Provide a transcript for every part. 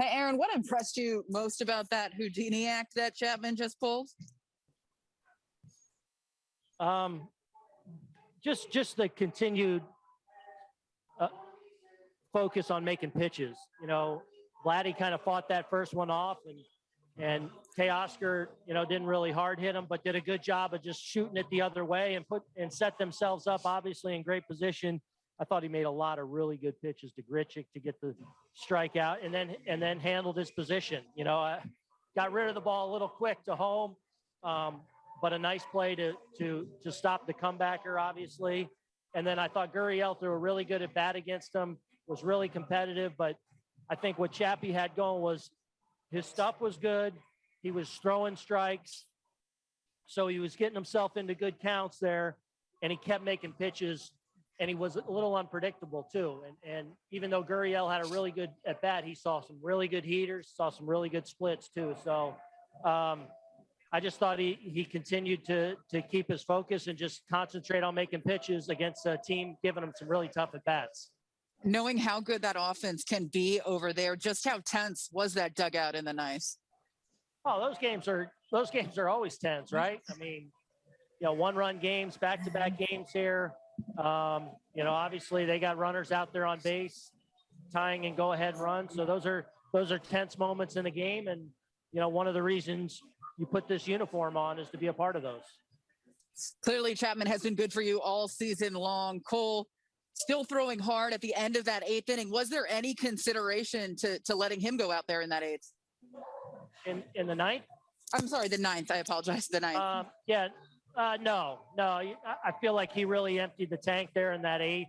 Hey, Aaron, what impressed you most about that Houdini act that Chapman just pulled? Um, just just the continued uh, focus on making pitches. You know, Vladdy kind of fought that first one off, and and Teoscar, you know, didn't really hard hit him, but did a good job of just shooting it the other way and put and set themselves up obviously in great position. I thought he made a lot of really good pitches to Grichuk to get the strikeout, and then and then handled his position. You know, uh, got rid of the ball a little quick to home. Um, but a nice play to to to stop the comebacker, obviously. And then I thought Gurriel threw a really good at bat against him, was really competitive. But I think what Chappie had going was his stuff was good. He was throwing strikes, so he was getting himself into good counts there, and he kept making pitches. And he was a little unpredictable too. And and even though Gurriel had a really good at bat, he saw some really good heaters, saw some really good splits too. So. Um, I just thought he he continued to to keep his focus and just concentrate on making pitches against a team giving him some really tough at bats. Knowing how good that offense can be over there, just how tense was that dugout in the nice? Oh, those games are those games are always tense, right? I mean, you know, one run games, back to back games here. Um, you know, obviously they got runners out there on base, tying and go ahead runs. So those are those are tense moments in the game, and you know, one of the reasons you put this uniform on is to be a part of those. Clearly, Chapman has been good for you all season long. Cole still throwing hard at the end of that eighth inning. Was there any consideration to to letting him go out there in that eighth? In in the ninth, I'm sorry, the ninth. I apologize. The ninth. um, yeah, uh, no, no. I feel like he really emptied the tank there in that eighth.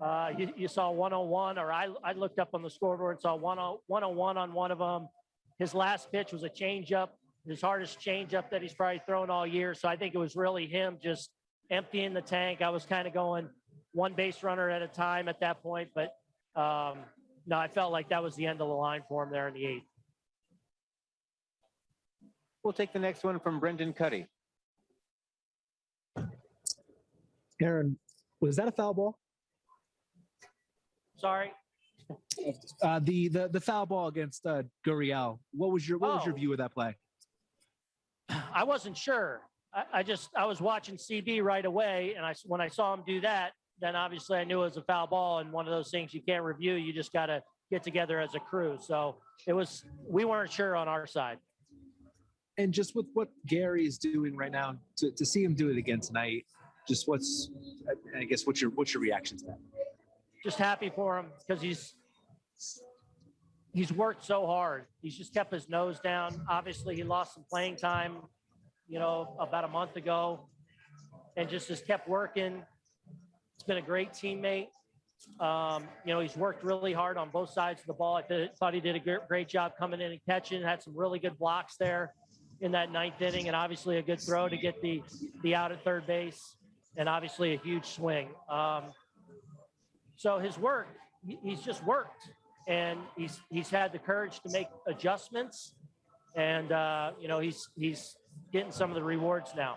Uh, you, you saw 101, or I, I looked up on the scoreboard and saw 101 on one of them. His last pitch was a changeup his hardest changeup that he's probably thrown all year. So I think it was really him just emptying the tank. I was kind of going one base runner at a time at that point, but um, no, I felt like that was the end of the line for him there in the eighth. We'll take the next one from Brendan Kuty. Aaron, was that a foul ball? Sorry. Uh, the the the foul ball against uh, Gurriel. What was your what was your Oh. view of that play? I wasn't sure. I, I just I was watching CB right away, and I when I saw him do that, then obviously I knew it was a foul ball, and one of those things you can't review. You just got to get together as a crew. So it was we weren't sure on our side. And just with what Gary is doing right now, to, to see him do it again tonight, just what's I- guess what's your what's your reaction to that? Just happy for him because he's he's worked so hard. He's just kept his nose down. Obviously, he lost some playing time, you know, about a month ago, and just has kept working. He's been a great teammate. Um, you know, he's worked really hard on both sides of the ball. I th- thought he did a great job coming in and catching. Had some really good blocks there in that ninth inning, and obviously a good throw to get the the out at third base, and obviously a huge swing. Um, so his work, he's just worked and he's he's had the courage to make adjustments, and uh, you know he's he's getting some of the rewards now.